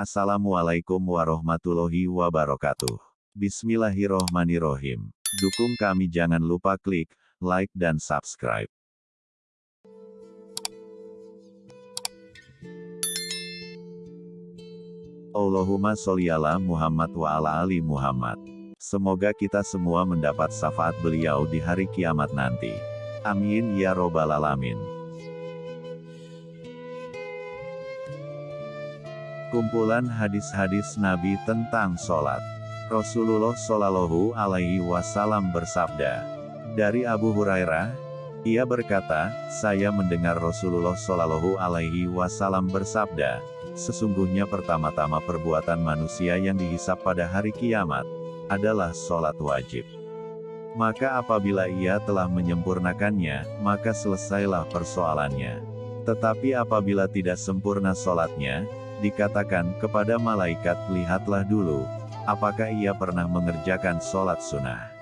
Assalamualaikum warahmatullahi wabarakatuh. Bismillahirrohmanirrohim. Dukung kami jangan lupa klik like dan subscribe. Allahumma sholli ala Muhammad wa ala ali Muhammad. Semoga kita semua mendapat syafaat beliau di hari kiamat nanti. Amin ya robbal alamin. Kumpulan hadis-hadis Nabi tentang sholat. Rasulullah Shallallahu Alaihi Wasallam bersabda dari Abu Hurairah, ia berkata, saya mendengar Rasulullah Shallallahu Alaihi Wasallam bersabda, Sesungguhnya pertama-tama perbuatan manusia yang dihisap pada hari kiamat, adalah sholat wajib. Maka apabila ia telah menyempurnakannya, maka selesailah persoalannya. Tetapi apabila tidak sempurna sholatnya, dikatakan kepada malaikat, lihatlah dulu, apakah ia pernah mengerjakan sholat sunnah.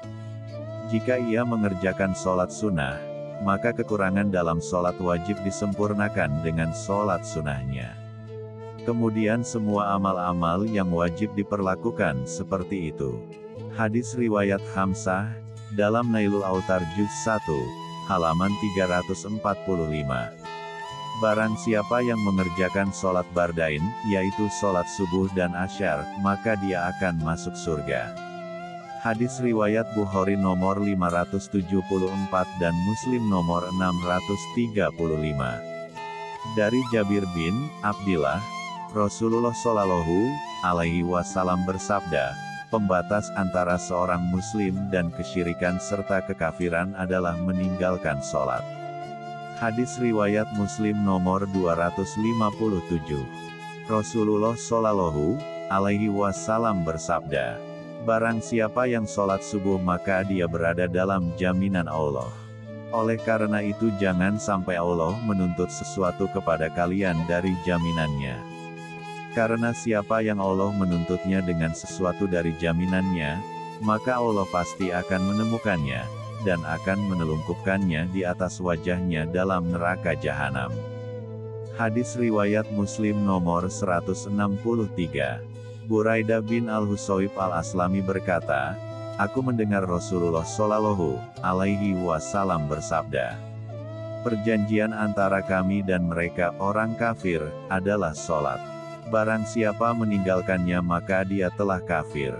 Jika ia mengerjakan sholat sunnah, maka kekurangan dalam sholat wajib disempurnakan dengan sholat sunnahnya. Kemudian semua amal-amal yang wajib diperlakukan seperti itu. Hadis Riwayat Hamzah, dalam Nailul Autar Juz 1, halaman 345. Barang siapa yang mengerjakan sholat bardain, yaitu sholat subuh dan asyar, maka dia akan masuk surga. Hadis Riwayat Bukhari nomor 574 dan Muslim nomor 635. Dari Jabir bin Abdillah, Rasulullah Shallallahu Alaihi Wasallam bersabda, pembatas antara seorang Muslim dan kesyirikan serta kekafiran adalah meninggalkan sholat. Hadis riwayat Muslim nomor 257. Rasulullah Shallallahu Alaihi Wasallam bersabda, Barang siapa yang sholat subuh maka dia berada dalam jaminan Allah. Oleh karena itu jangan sampai Allah menuntut sesuatu kepada kalian dari jaminannya. Karena siapa yang Allah menuntutnya dengan sesuatu dari jaminannya, maka Allah pasti akan menemukannya, dan akan menelungkupkannya di atas wajahnya dalam neraka jahanam. Hadis Riwayat Muslim nomor 163 Buraidah bin Al-Husayb Al-Aslami berkata, Aku mendengar Rasulullah Shallallahu Alaihi Wasallam bersabda, Perjanjian antara kami dan mereka orang kafir, adalah sholat. Barang siapa meninggalkannya maka dia telah kafir.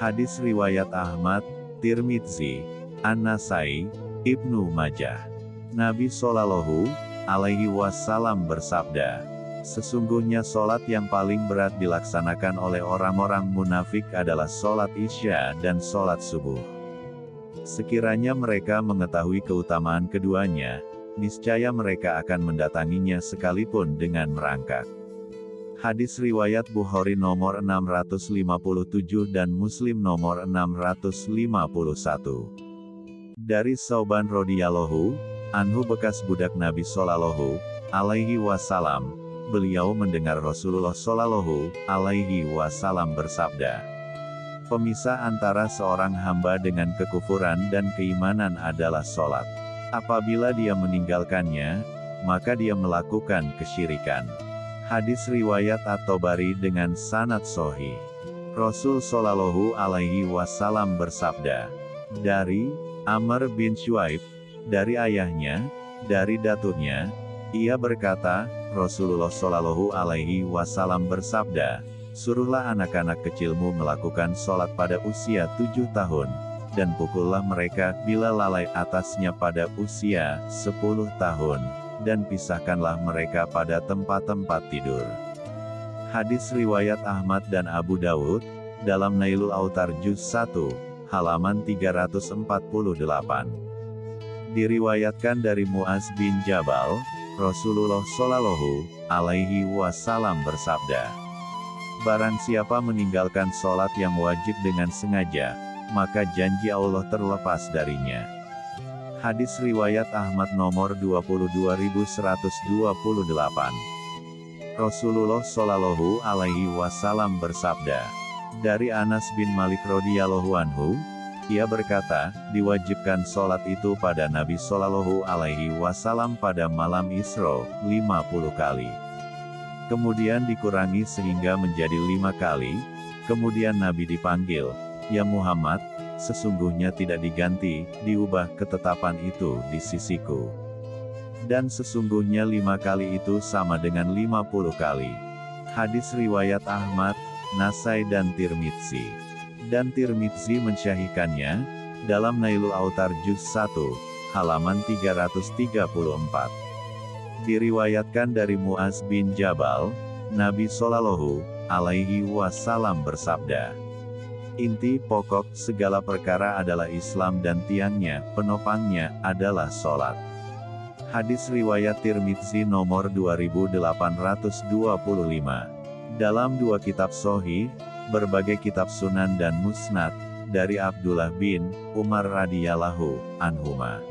Hadis Riwayat Ahmad, Tirmidzi, An-Nasai, Ibnu Majah. Nabi Shallallahu Alaihi Wasallam bersabda, Sesungguhnya solat yang paling berat dilaksanakan oleh orang-orang munafik adalah solat isya dan solat subuh. Sekiranya mereka mengetahui keutamaan keduanya, niscaya mereka akan mendatanginya sekalipun dengan merangkak. Hadis riwayat Bukhari nomor 657 dan Muslim nomor 651. Dari Sauban Rodiyallahu, Anhu bekas budak Nabi Sallallahu alaihi wasallam, beliau mendengar Rasulullah Sallallahu alaihi wasallam bersabda, Pemisah antara seorang hamba dengan kekufuran dan keimanan adalah sholat. Apabila dia meninggalkannya, maka dia melakukan kesyirikan. Hadis riwayat At-Tobari dengan sanad sohi. Rasul Shallallahu Alaihi Wasallam bersabda, dari Amr bin Shuaib, dari ayahnya, dari daturnya, ia berkata, Rasulullah Shallallahu Alaihi Wasallam bersabda, suruhlah anak-anak kecilmu melakukan sholat pada usia tujuh tahun, dan pukullah mereka bila lalai atasnya pada usia sepuluh tahun dan pisahkanlah mereka pada tempat-tempat tidur. Hadis Riwayat Ahmad dan Abu Dawud, dalam Nailul Autar Juz 1, halaman 348. Diriwayatkan dari Muaz bin Jabal, Rasulullah Shallallahu alaihi wasallam bersabda, Barang siapa meninggalkan sholat yang wajib dengan sengaja, maka janji Allah terlepas darinya. Hadis Riwayat Ahmad nomor 22128. Rasulullah Shallallahu Alaihi Wasallam bersabda, dari Anas bin Malik radhiyallahu anhu, ia berkata, diwajibkan sholat itu pada Nabi Shallallahu Alaihi Wasallam pada malam Isra, 50 kali. Kemudian dikurangi sehingga menjadi lima kali, kemudian Nabi dipanggil, Ya Muhammad, sesungguhnya tidak diganti, diubah ketetapan itu di sisiku. Dan sesungguhnya lima kali itu sama dengan lima puluh kali. Hadis riwayat Ahmad, Nasai dan Tirmidzi. Dan Tirmidzi mensyahikannya, dalam Nailul Autar Juz 1, halaman 334. Diriwayatkan dari Muaz bin Jabal, Nabi Shallallahu alaihi wasallam bersabda, Inti pokok segala perkara adalah Islam dan tiangnya, penopangnya, adalah sholat. Hadis Riwayat Tirmidzi nomor 2825 dalam dua kitab Sohi, berbagai kitab Sunan dan Musnad, dari Abdullah bin Umar radhiyallahu anhuma.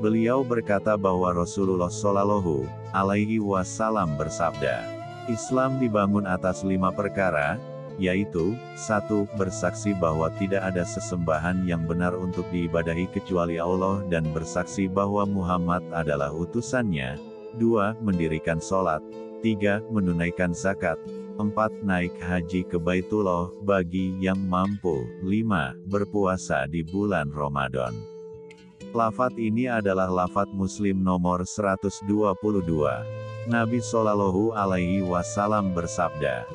Beliau berkata bahwa Rasulullah Shallallahu alaihi wasallam bersabda, Islam dibangun atas lima perkara, yaitu, satu, bersaksi bahwa tidak ada sesembahan yang benar untuk diibadahi kecuali Allah dan bersaksi bahwa Muhammad adalah utusannya, dua, mendirikan sholat, tiga, menunaikan zakat, 4. Naik haji ke Baitullah, bagi yang mampu. 5. Berpuasa di bulan Ramadan. Lafat ini adalah lafat muslim nomor 122. Nabi Shallallahu Alaihi Wasallam bersabda,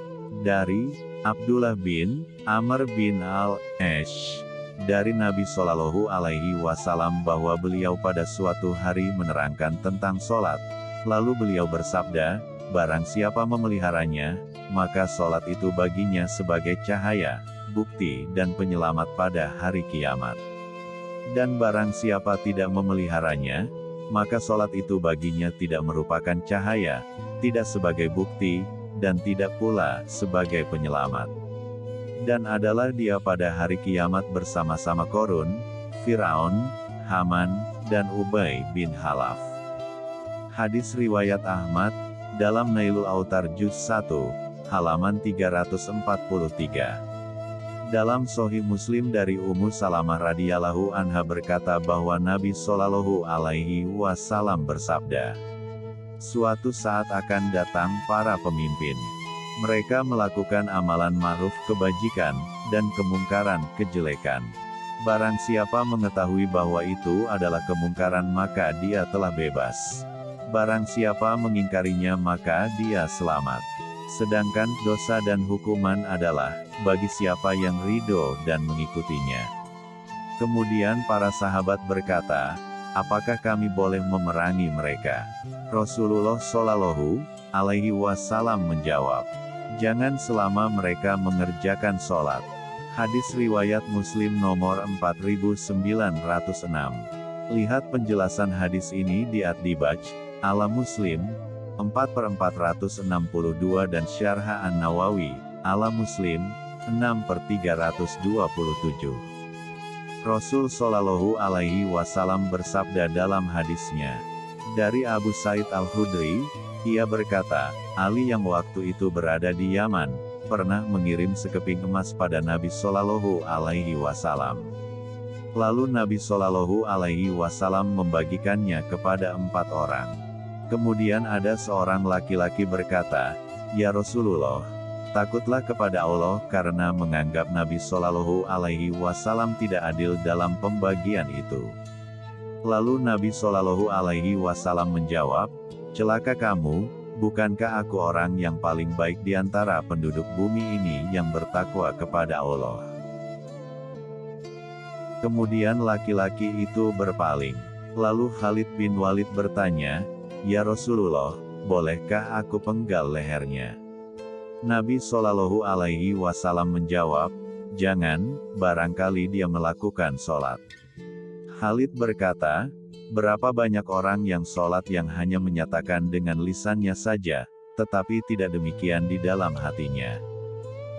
dari Abdullah bin Amr bin Al-Esh, dari Nabi Shallallahu Alaihi Wasallam bahwa beliau pada suatu hari menerangkan tentang sholat, lalu beliau bersabda, barang siapa memeliharanya, maka sholat itu baginya sebagai cahaya, bukti dan penyelamat pada hari kiamat. Dan barang siapa tidak memeliharanya, maka sholat itu baginya tidak merupakan cahaya, tidak sebagai bukti, dan tidak pula sebagai penyelamat. Dan adalah dia pada hari kiamat bersama-sama Korun, Firaun, Haman, dan Ubay bin Halaf. Hadis Riwayat Ahmad, dalam Nailul Autar Juz 1, halaman 343. Dalam Sohi Muslim dari Ummu Salamah radhiyallahu anha berkata bahwa Nabi Shallallahu alaihi wasallam bersabda, Suatu saat akan datang para pemimpin. Mereka melakukan amalan ma'ruf kebajikan, dan kemungkaran kejelekan. Barang siapa mengetahui bahwa itu adalah kemungkaran maka dia telah bebas. Barang siapa mengingkarinya maka dia selamat. Sedangkan dosa dan hukuman adalah bagi siapa yang ridho dan mengikutinya. Kemudian para sahabat berkata, apakah kami boleh memerangi mereka? Rasulullah Shallallahu alaihi wasallam menjawab, jangan selama mereka mengerjakan sholat. Hadis riwayat Muslim nomor 4906. Lihat penjelasan hadis ini di Ad-Dibaj, ala Muslim, 4 per 462 dan Syarha An-Nawawi, ala Muslim, 6 per 327. Rasul Shallallahu Alaihi Wasallam bersabda dalam hadisnya, dari Abu Said Al-Hudri, ia berkata, Ali yang waktu itu berada di Yaman, pernah mengirim sekeping emas pada Nabi Shallallahu Alaihi Wasallam. Lalu Nabi Shallallahu Alaihi Wasallam membagikannya kepada empat orang. Kemudian ada seorang laki-laki berkata, Ya Rasulullah, takutlah kepada Allah karena menganggap Nabi Shallallahu Alaihi Wasallam tidak adil dalam pembagian itu. Lalu Nabi Shallallahu Alaihi Wasallam menjawab, celaka kamu, bukankah aku orang yang paling baik di antara penduduk bumi ini yang bertakwa kepada Allah? Kemudian laki-laki itu berpaling. Lalu Khalid bin Walid bertanya, Ya Rasulullah, bolehkah aku penggal lehernya? Nabi Shallallahu Alaihi Wasallam menjawab, jangan, barangkali dia melakukan sholat. Khalid berkata, berapa banyak orang yang sholat yang hanya menyatakan dengan lisannya saja, tetapi tidak demikian di dalam hatinya.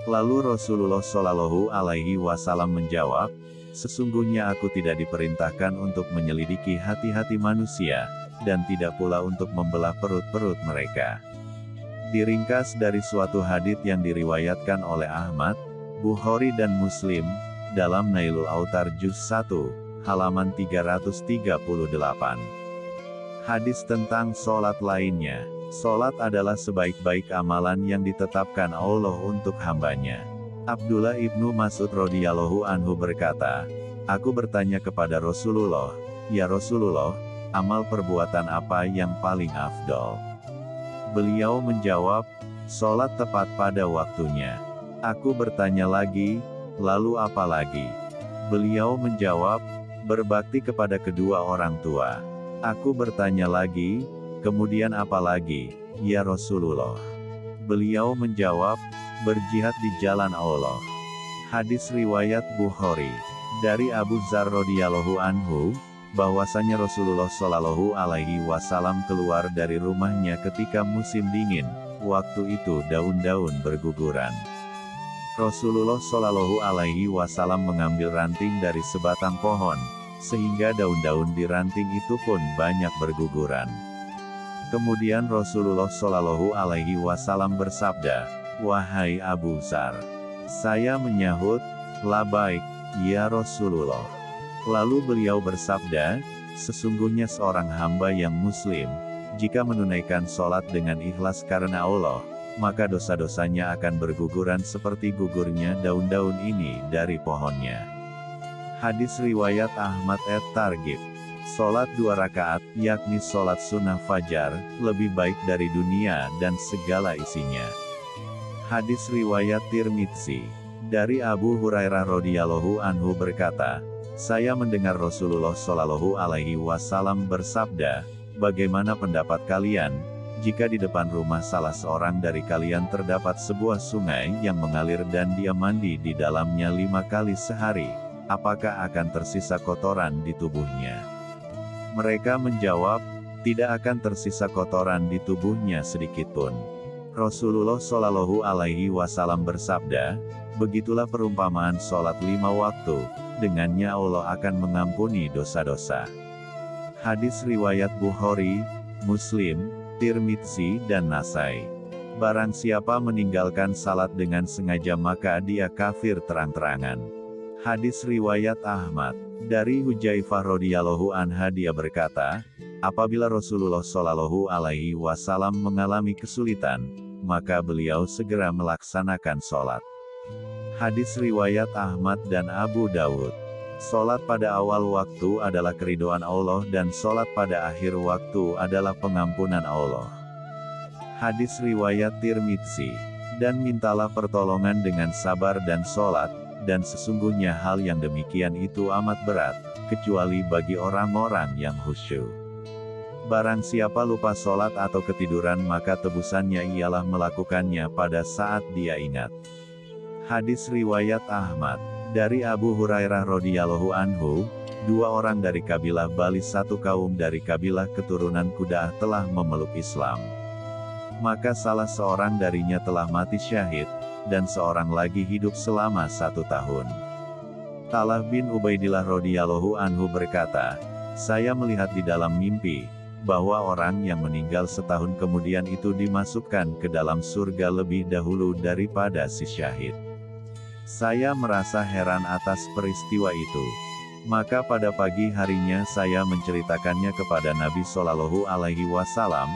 Lalu Rasulullah Shallallahu Alaihi Wasallam menjawab, sesungguhnya aku tidak diperintahkan untuk menyelidiki hati-hati manusia, dan tidak pula untuk membelah perut-perut mereka. Diringkas dari suatu hadits yang diriwayatkan oleh Ahmad, Bukhari dan Muslim, dalam Nailul Autar Juz 1, halaman 338. Hadis tentang sholat lainnya, Solat adalah sebaik-baik amalan yang ditetapkan Allah untuk hambanya. Abdullah ibnu Mas'ud radhiyallahu anhu berkata, Aku bertanya kepada Rasulullah, Ya Rasulullah, amal perbuatan apa yang paling afdol? Beliau menjawab, Solat tepat pada waktunya. Aku bertanya lagi, lalu apa lagi? Beliau menjawab, berbakti kepada kedua orang tua. Aku bertanya lagi, kemudian apa lagi, ya Rasulullah? Beliau menjawab, berjihad di jalan Allah. Hadis riwayat Bukhari dari Abu Zar radhiyallahu anhu, bahwasanya Rasulullah Shallallahu alaihi wasallam keluar dari rumahnya ketika musim dingin, waktu itu daun-daun berguguran. Rasulullah Shallallahu Alaihi Wasallam mengambil ranting dari sebatang pohon, sehingga daun-daun di ranting itu pun banyak berguguran. Kemudian Rasulullah Shallallahu Alaihi Wasallam bersabda, Wahai Abu Zar, saya menyahut, labaik, ya Rasulullah. Lalu beliau bersabda, sesungguhnya seorang hamba yang muslim, jika menunaikan sholat dengan ikhlas karena Allah, maka dosa-dosanya akan berguguran seperti gugurnya daun-daun ini dari pohonnya. Hadis Riwayat Ahmad et Targib Solat dua rakaat, yakni solat sunnah fajar, lebih baik dari dunia dan segala isinya. Hadis Riwayat Tirmidzi Dari Abu Hurairah radhiyallahu anhu berkata, Saya mendengar Rasulullah shallallahu alaihi wasallam bersabda, Bagaimana pendapat kalian, jika di depan rumah salah seorang dari kalian terdapat sebuah sungai yang mengalir dan dia mandi di dalamnya lima kali sehari, apakah akan tersisa kotoran di tubuhnya? Mereka menjawab, tidak akan tersisa kotoran di tubuhnya sedikitpun. Rasulullah Shallallahu Alaihi Wasallam bersabda, begitulah perumpamaan sholat lima waktu, dengannya Allah akan mengampuni dosa-dosa. Hadis riwayat Bukhari, Muslim, Tirmidzi dan Nasai. Barang siapa meninggalkan salat dengan sengaja maka dia kafir terang-terangan. Hadis riwayat Ahmad. Dari Hujaifah radhiyallahu anha dia berkata, apabila Rasulullah shallallahu alaihi wasallam mengalami kesulitan, maka beliau segera melaksanakan sholat. Hadis riwayat Ahmad dan Abu Dawud. Solat pada awal waktu adalah keridoan Allah dan solat pada akhir waktu adalah pengampunan Allah. Hadis Riwayat Tirmidzi. Dan mintalah pertolongan dengan sabar dan solat, dan sesungguhnya hal yang demikian itu amat berat, kecuali bagi orang-orang yang khusyuk. Barang siapa lupa solat atau ketiduran maka tebusannya ialah melakukannya pada saat dia ingat. Hadis Riwayat Ahmad dari Abu Hurairah radhiyallahu anhu, dua orang dari kabilah Bali satu kaum dari kabilah keturunan Kudah telah memeluk Islam. Maka salah seorang darinya telah mati syahid, dan seorang lagi hidup selama satu tahun. Talah bin Ubaidillah radhiyallahu anhu berkata, saya melihat di dalam mimpi, bahwa orang yang meninggal setahun kemudian itu dimasukkan ke dalam surga lebih dahulu daripada si syahid. Saya merasa heran atas peristiwa itu. Maka pada pagi harinya saya menceritakannya kepada Nabi Shallallahu Alaihi Wasallam,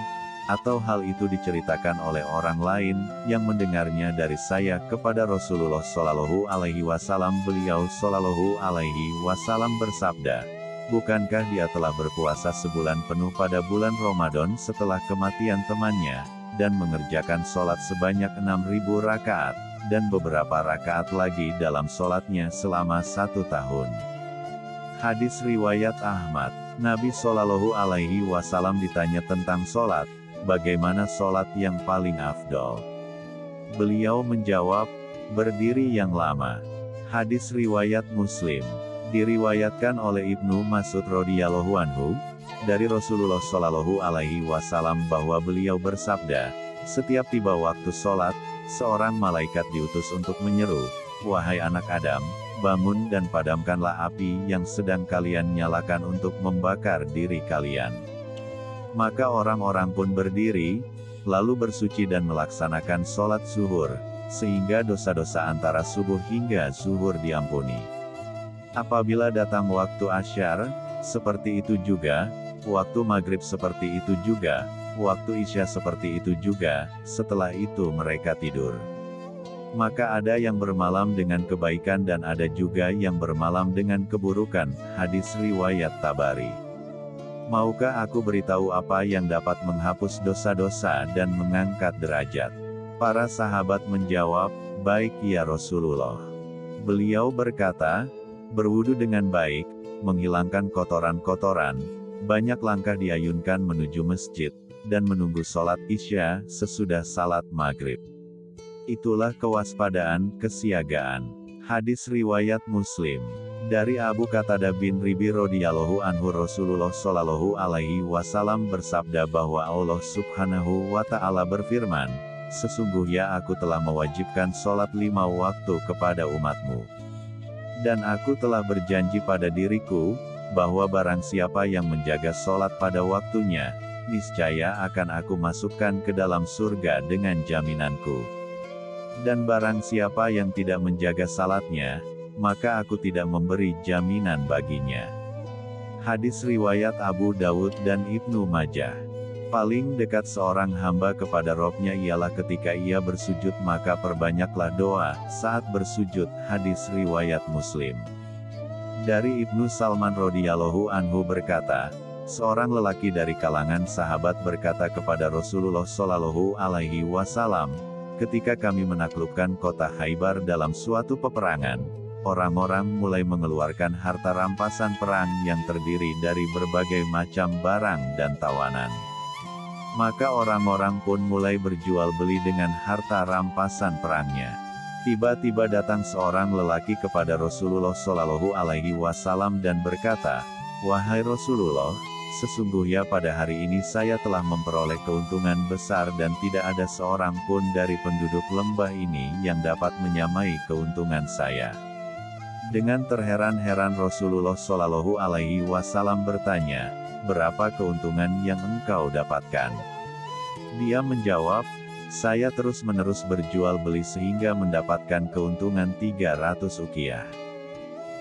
atau hal itu diceritakan oleh orang lain yang mendengarnya dari saya kepada Rasulullah Shallallahu Alaihi Wasallam. Beliau Shallallahu Alaihi Wasallam bersabda, Bukankah dia telah berpuasa sebulan penuh pada bulan Ramadan setelah kematian temannya, dan mengerjakan sholat sebanyak 6.000 rakaat? Dan beberapa rakaat lagi dalam sholatnya selama satu tahun. Hadis Riwayat Ahmad, Nabi Shallallahu Alaihi Wasallam ditanya tentang sholat, bagaimana sholat yang paling afdol. Beliau menjawab, berdiri yang lama. Hadis Riwayat Muslim, diriwayatkan oleh Ibnu Mas'ud radhiyallahu anhu, dari Rasulullah Shallallahu Alaihi Wasallam bahwa beliau bersabda, setiap tiba waktu sholat, seorang malaikat diutus untuk menyeru, Wahai anak Adam, bangun dan padamkanlah api yang sedang kalian nyalakan untuk membakar diri kalian. Maka orang-orang pun berdiri, lalu bersuci dan melaksanakan sholat zuhur, sehingga dosa-dosa antara subuh hingga zuhur diampuni. Apabila datang waktu asyar, seperti itu juga, waktu maghrib seperti itu juga, waktu Isya seperti itu juga, setelah itu mereka tidur. Maka ada yang bermalam dengan kebaikan dan ada juga yang bermalam dengan keburukan, hadis riwayat Tabari. Maukah aku beritahu apa yang dapat menghapus dosa-dosa dan mengangkat derajat? Para sahabat menjawab, baik ya Rasulullah. Beliau berkata, berwudu dengan baik, menghilangkan kotoran-kotoran, banyak langkah diayunkan menuju masjid, dan menunggu sholat isya sesudah salat maghrib. Itulah kewaspadaan, kesiagaan. Hadis riwayat Muslim. Dari Abu Qatada bin Ribi radhiyallahu anhu Rasulullah shallallahu alaihi wasallam bersabda bahwa Allah subhanahu wa ta'ala berfirman, Sesungguhnya aku telah mewajibkan sholat lima waktu kepada umatmu. Dan aku telah berjanji pada diriku, bahwa barang siapa yang menjaga sholat pada waktunya, niscaya akan aku masukkan ke dalam surga dengan jaminanku. Dan barang siapa yang tidak menjaga salatnya, maka aku tidak memberi jaminan baginya. Hadis riwayat Abu Dawud dan Ibnu Majah. Paling dekat seorang hamba kepada robnya ialah ketika ia bersujud maka perbanyaklah doa, saat bersujud, hadis riwayat Muslim. Dari Ibnu Salman radhiyallahu anhu berkata, seorang lelaki dari kalangan sahabat berkata kepada Rasulullah shallallahu alaihi wasallam, ketika kami menaklukkan kota Haibar dalam suatu peperangan, orang-orang mulai mengeluarkan harta rampasan perang yang terdiri dari berbagai macam barang dan tawanan. Maka orang-orang pun mulai berjual beli dengan harta rampasan perangnya. Tiba-tiba datang seorang lelaki kepada Rasulullah Shallallahu Alaihi Wasallam dan berkata, Wahai Rasulullah, sesungguhnya pada hari ini saya telah memperoleh keuntungan besar dan tidak ada seorang pun dari penduduk lembah ini yang dapat menyamai keuntungan saya. Dengan terheran-heran Rasulullah Shallallahu Alaihi Wasallam bertanya, berapa keuntungan yang engkau dapatkan? Dia menjawab, saya terus-menerus berjual beli sehingga mendapatkan keuntungan 300 ukiah.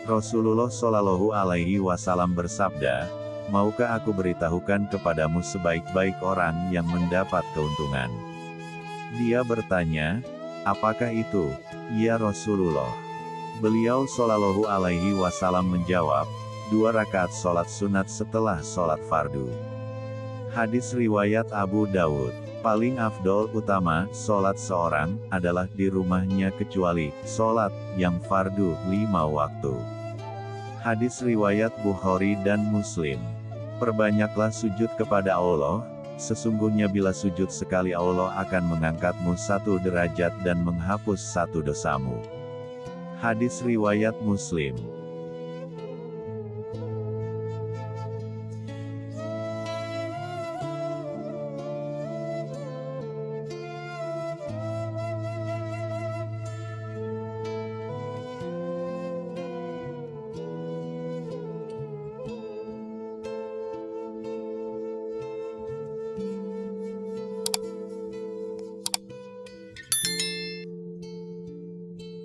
Rasulullah Shallallahu Alaihi Wasallam bersabda, maukah aku beritahukan kepadamu sebaik-baik orang yang mendapat keuntungan? Dia bertanya, apakah itu, ya Rasulullah? Beliau Shallallahu Alaihi Wasallam menjawab, dua rakaat sholat sunat setelah sholat fardu. Hadis riwayat Abu Dawud. Paling afdol utama, sholat seorang, adalah di rumahnya kecuali, sholat, yang fardu, lima waktu. Hadis riwayat Bukhari dan Muslim. Perbanyaklah sujud kepada Allah, sesungguhnya bila sujud sekali Allah akan mengangkatmu satu derajat dan menghapus satu dosamu. Hadis riwayat Muslim